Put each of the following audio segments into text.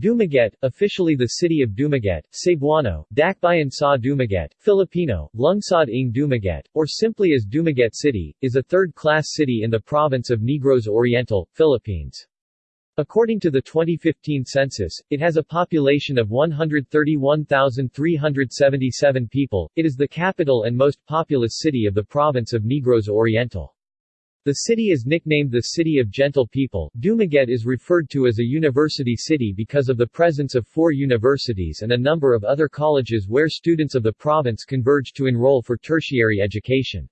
Dumaguete, officially the city of Dumaguete, Cebuano, Dakbayan sa Dumaguete, Filipino, Lungsod ng Dumaguete, or simply as Dumaguete City, is a third-class city in the province of Negros Oriental, Philippines. According to the 2015 census, it has a population of 131,377 people. It is the capital and most populous city of the province of Negros Oriental. The city is nicknamed the City of Gentle People. Dumaguete is referred to as a university city because of the presence of four universities and a number of other colleges where students of the province converge to enroll for tertiary education.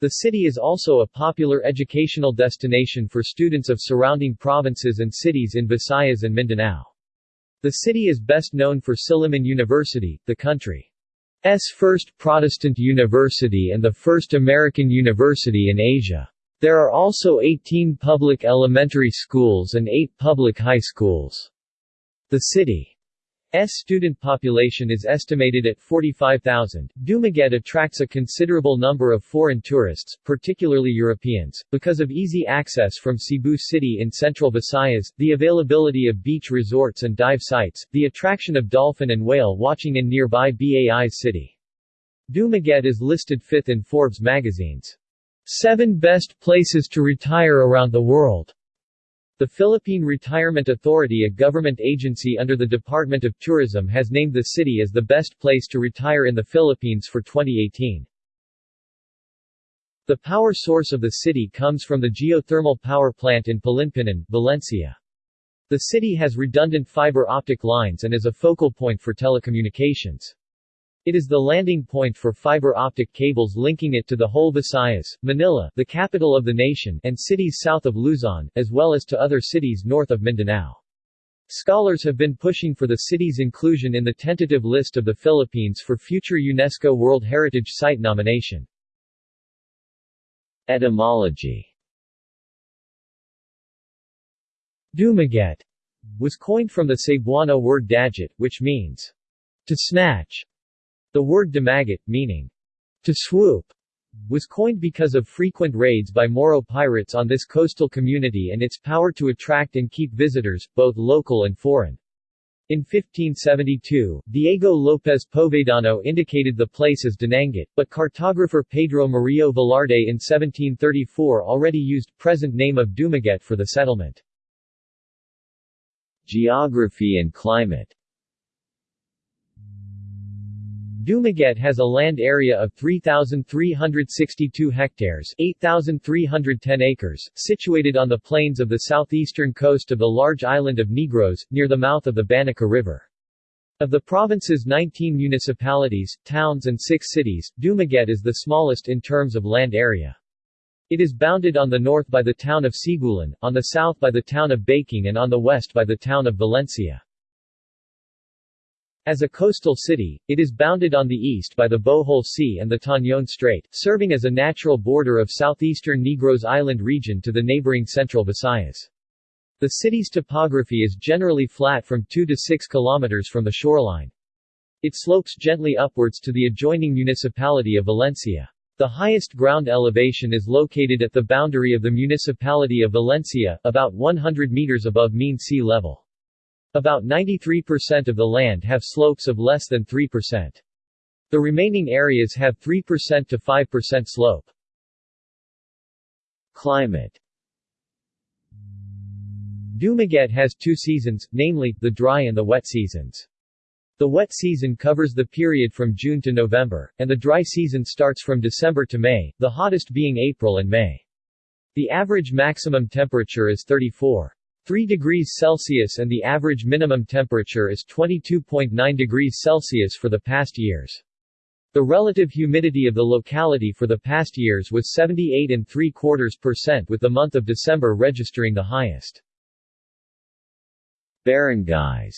The city is also a popular educational destination for students of surrounding provinces and cities in Visayas and Mindanao. The city is best known for Silliman University, the country's first Protestant university and the first American university in Asia. There are also 18 public elementary schools and 8 public high schools. The city's student population is estimated at 45,000. Dumaguete attracts a considerable number of foreign tourists, particularly Europeans, because of easy access from Cebu City in central Visayas, the availability of beach resorts and dive sites, the attraction of dolphin and whale watching in nearby Bais city. Dumaguete is listed fifth in Forbes magazine's 7 Best Places to Retire Around the World. The Philippine Retirement Authority a government agency under the Department of Tourism has named the city as the best place to retire in the Philippines for 2018. The power source of the city comes from the geothermal power plant in Palinpinon, Valencia. The city has redundant fiber optic lines and is a focal point for telecommunications. It is the landing point for fiber optic cables linking it to the whole Visayas, Manila, the capital of the nation, and cities south of Luzon, as well as to other cities north of Mindanao. Scholars have been pushing for the city's inclusion in the tentative list of the Philippines for future UNESCO World Heritage Site nomination. Etymology Dumaguete was coined from the Cebuano word daggit, which means to snatch. The word dumaguete, meaning to swoop, was coined because of frequent raids by Moro pirates on this coastal community and its power to attract and keep visitors, both local and foreign. In 1572, Diego López Povedano indicated the place as Dinangat, but cartographer Pedro Murillo Velarde in 1734 already used present name of Dumaguete for the settlement. Geography and climate Dumaguete has a land area of 3,362 hectares 8,310 acres, situated on the plains of the southeastern coast of the large island of Negros, near the mouth of the Banica River. Of the province's 19 municipalities, towns and six cities, Dumaguete is the smallest in terms of land area. It is bounded on the north by the town of Sibulan, on the south by the town of Bacong and on the west by the town of Valencia. As a coastal city, it is bounded on the east by the Bohol Sea and the Tañon Strait, serving as a natural border of southeastern Negros Island region to the neighboring central Visayas. The city's topography is generally flat from 2 to 6 kilometers from the shoreline. It slopes gently upwards to the adjoining municipality of Valencia. The highest ground elevation is located at the boundary of the municipality of Valencia, about 100 meters above mean sea level. About 93% of the land have slopes of less than 3%. The remaining areas have 3% to 5% slope. Climate Dumaguete has two seasons, namely, the dry and the wet seasons. The wet season covers the period from June to November, and the dry season starts from December to May, the hottest being April and May. The average maximum temperature is 34. 3 degrees Celsius and the average minimum temperature is 22.9 degrees Celsius for the past years. The relative humidity of the locality for the past years was 78 and 3 quarters percent with the month of December registering the highest. Barangays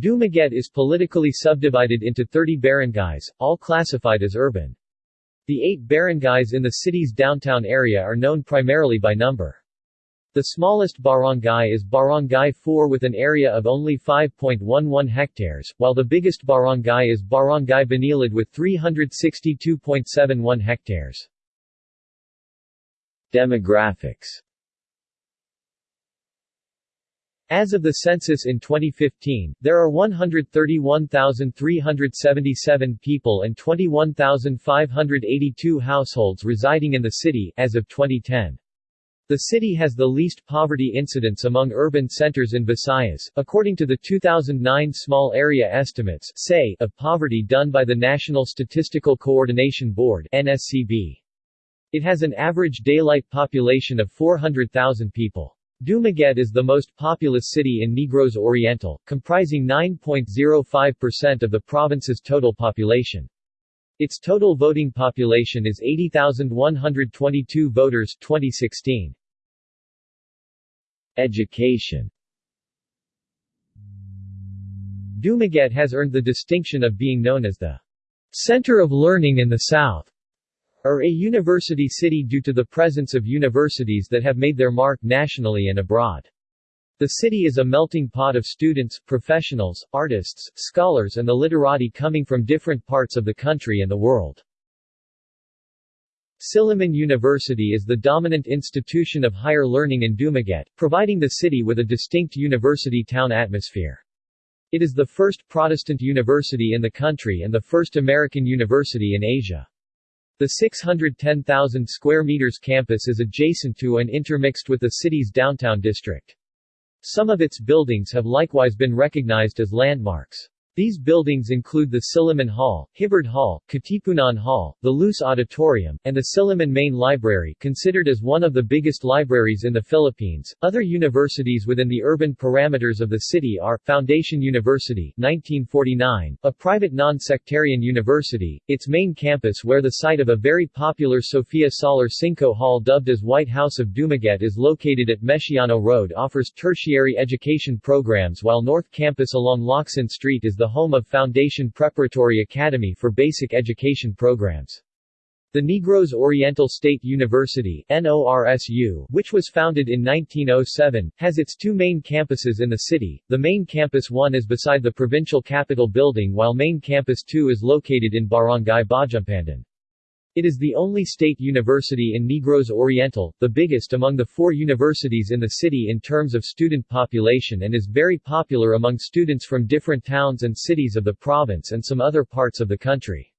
Dumaguete is politically subdivided into 30 barangays, all classified as urban. The eight barangays in the city's downtown area are known primarily by number. The smallest barangay is Barangay 4 with an area of only 5.11 hectares, while the biggest barangay is Barangay Banilad with 362.71 hectares. Demographics As of the census in 2015, there are 131,377 people and 21,582 households residing in the city, as of 2010. The city has the least poverty incidence among urban centers in Visayas, according to the 2009 Small Area Estimates of poverty done by the National Statistical Coordination Board NSCB. It has an average daylight population of 400,000 people. Dumaguete is the most populous city in Negros Oriental, comprising 9.05% of the province's total population. Its total voting population is 80,122 voters 2016. Education Dumaguete has earned the distinction of being known as the center of learning in the South, or a university city due to the presence of universities that have made their mark nationally and abroad. The city is a melting pot of students, professionals, artists, scholars and the literati coming from different parts of the country and the world. Silliman University is the dominant institution of higher learning in Dumaguete, providing the city with a distinct university town atmosphere. It is the first Protestant university in the country and the first American university in Asia. The 610,000 square meters campus is adjacent to and intermixed with the city's downtown district. Some of its buildings have likewise been recognized as landmarks. These buildings include the Silliman Hall, Hibbard Hall, Katipunan Hall, the Luce Auditorium, and the Silliman Main Library, considered as one of the biggest libraries in the Philippines. Other universities within the urban parameters of the city are Foundation University, 1949, a private non-sectarian university, its main campus where the site of a very popular Sofia Solar Sinco Hall dubbed as White House of Dumaguete is located at Mesiano Road offers tertiary education programs while North Campus along Locsin Street is the home of Foundation Preparatory Academy for basic education programs. The Negros Oriental State University NORSU, which was founded in 1907, has its two main campuses in the city. The main campus 1 is beside the provincial capitol building while main campus 2 is located in Barangay Bajumpandan. It is the only state university in Negros Oriental, the biggest among the four universities in the city in terms of student population and is very popular among students from different towns and cities of the province and some other parts of the country.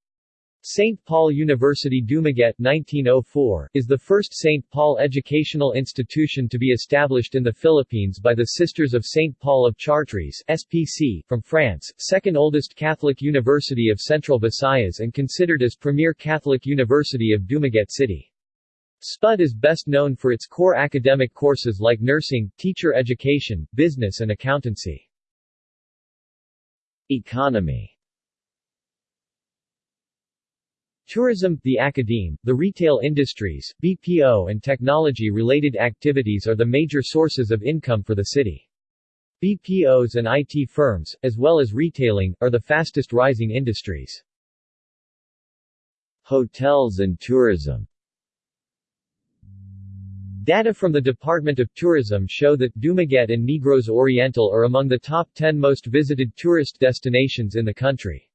St. Paul University Dumaguete 1904, is the first St. Paul educational institution to be established in the Philippines by the Sisters of St. Paul of Chartres SPC, from France, second oldest Catholic university of Central Visayas and considered as premier Catholic university of Dumaguete City. SPUD is best known for its core academic courses like nursing, teacher education, business and accountancy. Economy Tourism, the academe, the retail industries, BPO and technology-related activities are the major sources of income for the city. BPOs and IT firms, as well as retailing, are the fastest rising industries. Hotels and tourism Data from the Department of Tourism show that Dumaguete and Negros Oriental are among the top 10 most visited tourist destinations in the country.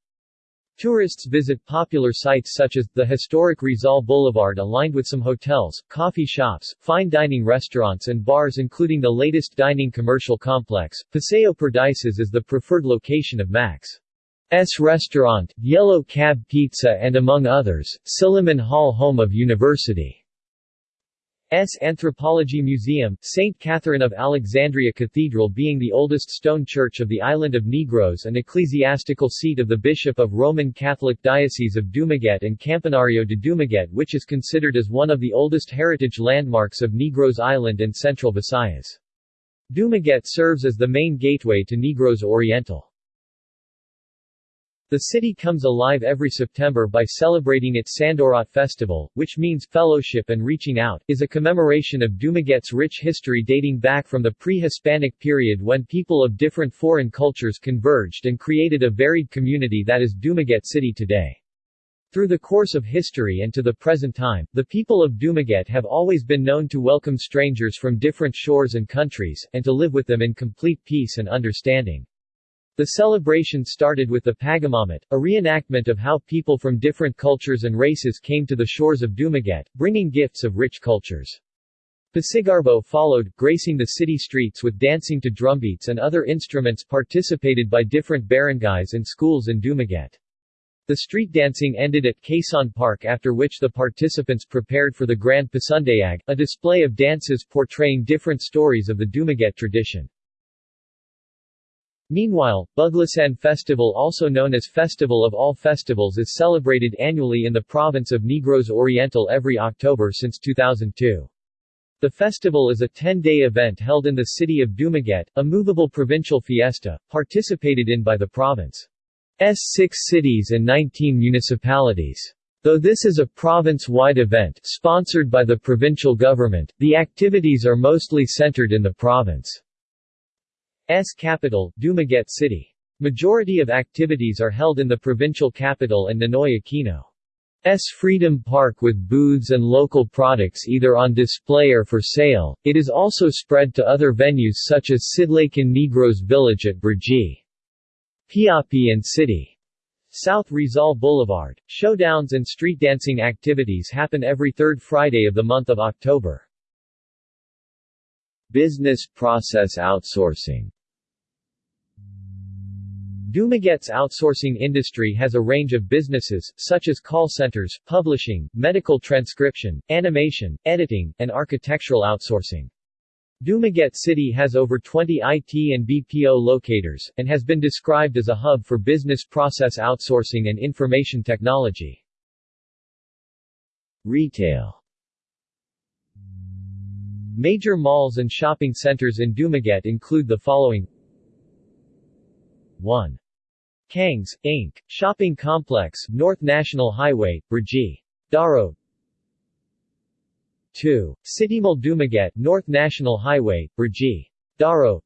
Tourists visit popular sites such as, the historic Rizal Boulevard aligned with some hotels, coffee shops, fine dining restaurants and bars including the latest dining commercial complex. Paseo Perdices is the preferred location of Max. S restaurant, Yellow Cab Pizza and among others, Silliman Hall home of University. S. Anthropology Museum, St. Catherine of Alexandria Cathedral being the oldest stone church of the island of Negros and ecclesiastical seat of the Bishop of Roman Catholic Diocese of Dumaguete and Campanario de Dumaguete which is considered as one of the oldest heritage landmarks of Negros Island and Central Visayas. Dumaguete serves as the main gateway to Negros Oriental. The city comes alive every September by celebrating its Sandurot Festival, which means fellowship and reaching out, is a commemoration of Dumaguete's rich history dating back from the pre-Hispanic period when people of different foreign cultures converged and created a varied community that is Dumaguete City today. Through the course of history and to the present time, the people of Dumaguete have always been known to welcome strangers from different shores and countries, and to live with them in complete peace and understanding. The celebration started with the Pagamamat, a reenactment of how people from different cultures and races came to the shores of Dumaguete, bringing gifts of rich cultures. Pasigarbo followed, gracing the city streets with dancing to drumbeats and other instruments participated by different barangays and schools in Dumaguete. The street dancing ended at Quezon Park after which the participants prepared for the Grand Pasundayag, a display of dances portraying different stories of the Dumaguete tradition. Meanwhile, Buglasan Festival also known as Festival of All Festivals is celebrated annually in the province of Negros Oriental every October since 2002. The festival is a 10-day event held in the city of Dumaguete, a movable provincial fiesta, participated in by the province's six cities and 19 municipalities. Though this is a province-wide event, sponsored by the provincial government, the activities are mostly centered in the province's capital, Dumaguete City. Majority of activities are held in the provincial capital and Ninoy Aquino. S Freedom Park with booths and local products either on display or for sale. It is also spread to other venues such as Sidlakang Negros Village at Brgy. Piapi and City. South Rizal Boulevard. Showdowns and street dancing activities happen every third Friday of the month of October. Business process outsourcing Dumaguete's outsourcing industry has a range of businesses, such as call centers, publishing, medical transcription, animation, editing, and architectural outsourcing. Dumaguete City has over 20 IT and BPO locators, and has been described as a hub for business process outsourcing and information technology. Retail Major malls and shopping centers in Dumaguete include the following 1. Kangs, Inc., Shopping Complex, North National Highway, Brgy. Daro 2. City Mall Dumaguete, North National Highway, Brgy. Daro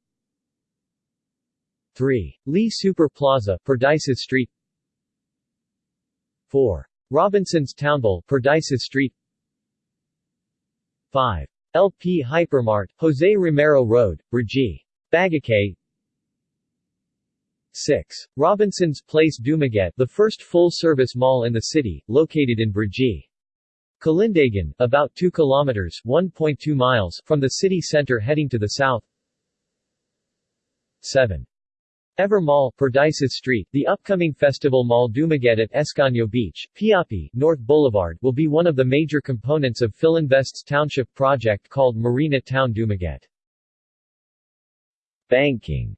3. Lee Super Plaza, Perdices Street 4. Robinson's Townville, Perdices Street 5. LP Hypermart, Jose Romero Road, Brgy. Bagakay 6. Robinson's Place Dumaguete the first full-service mall in the city, located in Brgy. Kalindagan, about 2 kilometers 1.2 miles from the city center heading to the south. 7. Ever Mall, Perdices Street, the upcoming festival mall Dumaguete at Escanio Beach, Piapi, North Boulevard will be one of the major components of Philinvest's township project called Marina Town Dumaguete. Banking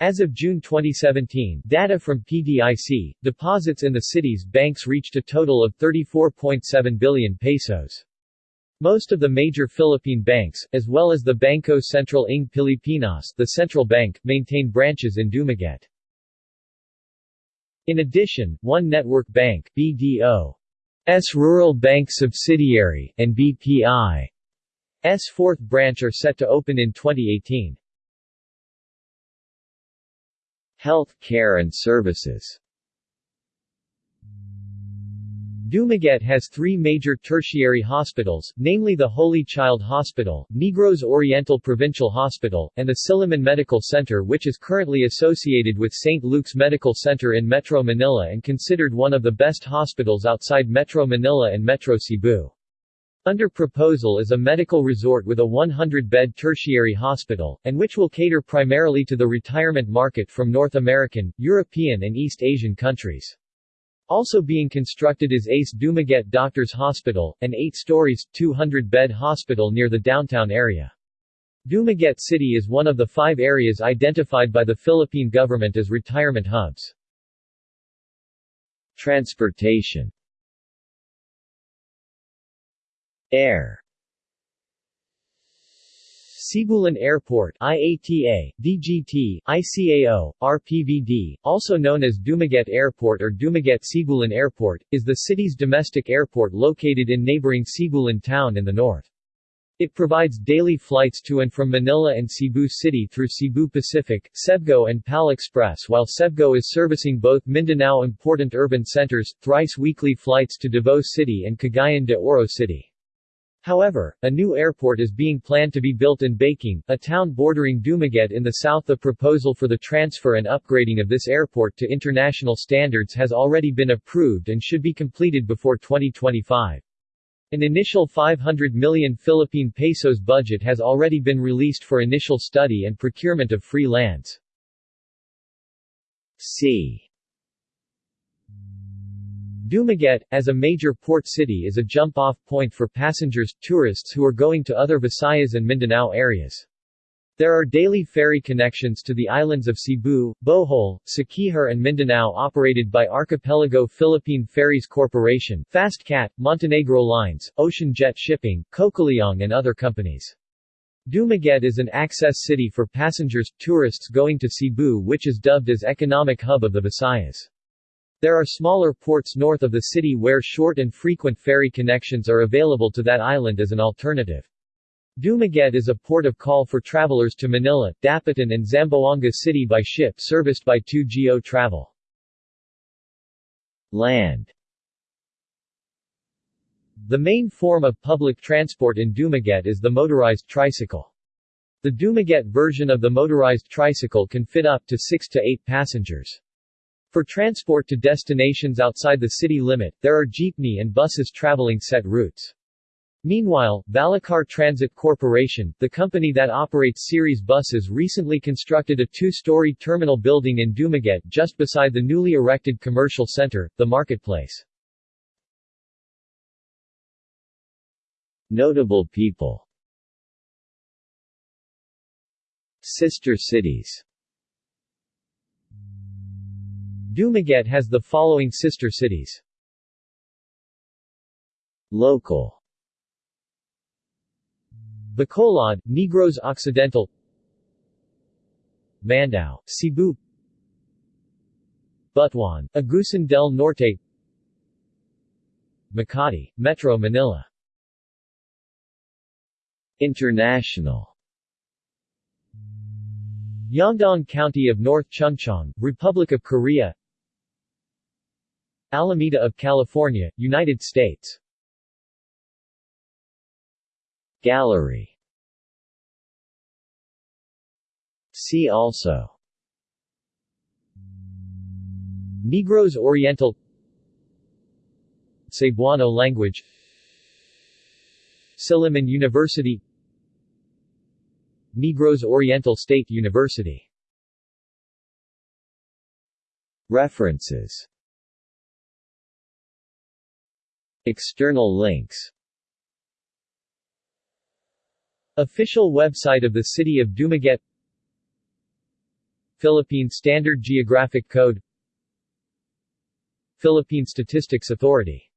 as of June 2017, data from PDIC, deposits in the city's banks reached a total of 34.7 billion pesos. Most of the major Philippine banks, as well as the Bangko Sentral ng Pilipinas the central bank, maintain branches in Dumaguete. In addition, One Network Bank BDO, S Rural Bank subsidiary, and BPI S fourth branch are set to open in 2018. Health care and services Dumaguete has three major tertiary hospitals, namely the Holy Child Hospital, Negros Oriental Provincial Hospital, and the Silliman Medical Center which is currently associated with St. Luke's Medical Center in Metro Manila and considered one of the best hospitals outside Metro Manila and Metro Cebu. Under proposal is a medical resort with a 100-bed tertiary hospital, and which will cater primarily to the retirement market from North American, European and East Asian countries. Also being constructed is Ace Dumaguete Doctors Hospital, an 8 stories, 200-bed hospital near the downtown area. Dumaguete City is one of the five areas identified by the Philippine government as retirement hubs. Transportation Air Sibulan Airport IATA, DGT, ICAO, RPVD, also known as Dumaguete Airport or Dumaguete Sibulan Airport, is the city's domestic airport located in neighboring Sibulan town in the north. It provides daily flights to and from Manila and Cebu City through Cebu Pacific, Cebgo and PAL Express while Cebgo is servicing both Mindanao important urban centers, thrice weekly flights to Davao City and Cagayan de Oro City. However, a new airport is being planned to be built in Bacong, a town bordering Dumaguete in the south. The proposal for the transfer and upgrading of this airport to international standards has already been approved and should be completed before 2025. An initial 500 million Philippine pesos budget has already been released for initial study and procurement of free lands. C. Dumaguete, as a major port city is a jump-off point for passengers, tourists who are going to other Visayas and Mindanao areas. There are daily ferry connections to the islands of Cebu, Bohol, Siquijor and Mindanao operated by Archipelago Philippine Ferries Corporation, FastCat, Montenegro Lines, Ocean Jet Shipping, Cocaliong and other companies. Dumaguete is an access city for passengers, tourists going to Cebu which is dubbed as economic hub of the Visayas. There are smaller ports north of the city where short and frequent ferry connections are available to that island as an alternative. Dumaguete is a port of call for travelers to Manila, Dapitan and Zamboanga City by ship serviced by 2GO Travel. Land The main form of public transport in Dumaguete is the motorized tricycle. The Dumaguete version of the motorized tricycle can fit up to 6 to 8 passengers. For transport to destinations outside the city limit, there are jeepney and buses traveling set routes. Meanwhile, Vallacar Transit Corporation, the company that operates Ceres buses recently constructed a two-story terminal building in Dumaguete just beside the newly erected commercial center, the marketplace. Notable people Sister cities Dumaguete has the following sister cities. Local. Bacolod, Negros Occidental. Mandaue, Cebu. Butuan, Agusan del Norte. Makati, Metro Manila. International. Yeongdong County of North Chungcheong, Republic of Korea Alameda of California, United States. Gallery. See also. Negros Oriental. Cebuano language. Silliman University. Negros Oriental State University. References External links. Official website of the City of Dumaguete. Philippine Standard Geographic Code. Philippine Statistics Authority